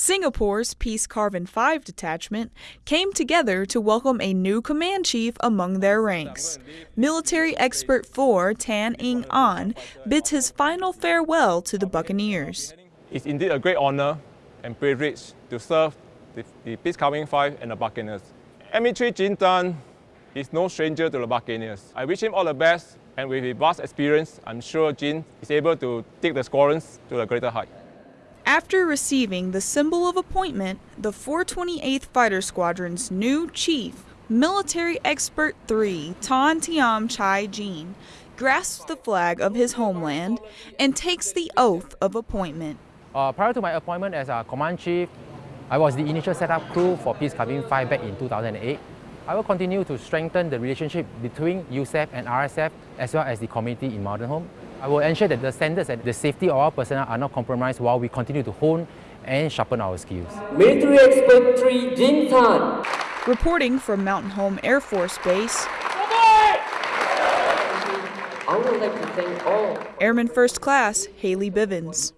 Singapore's Peace Carvin 5 detachment came together to welcome a new command chief among their ranks. Military expert 4 Tan Ing An bids his final farewell to the Buccaneers. It's indeed a great honor and privilege to serve the, the Peace Carvin 5 and the Buccaneers. ME3 Jin Tan is no stranger to the Buccaneers. I wish him all the best and with his vast experience, I'm sure Jin is able to take the squadrons to a greater height. After receiving the symbol of appointment, the 428th Fighter Squadron's new chief, military expert 3 Tan Tiam Chai Jin, grasps the flag of his homeland and takes the oath of appointment. Uh, prior to my appointment as a command chief, I was the initial setup crew for Peace Carvin 5 back in 2008. I will continue to strengthen the relationship between USAF and RSAF as well as the community in Mountain Home. I will ensure that the standards and the safety of our personnel are not compromised while we continue to hone and sharpen our skills. Military Expert 3 Jin Tan. Reporting from Mountain Home Air Force Base, I would like to thank all Airman First Class Haley Bivens.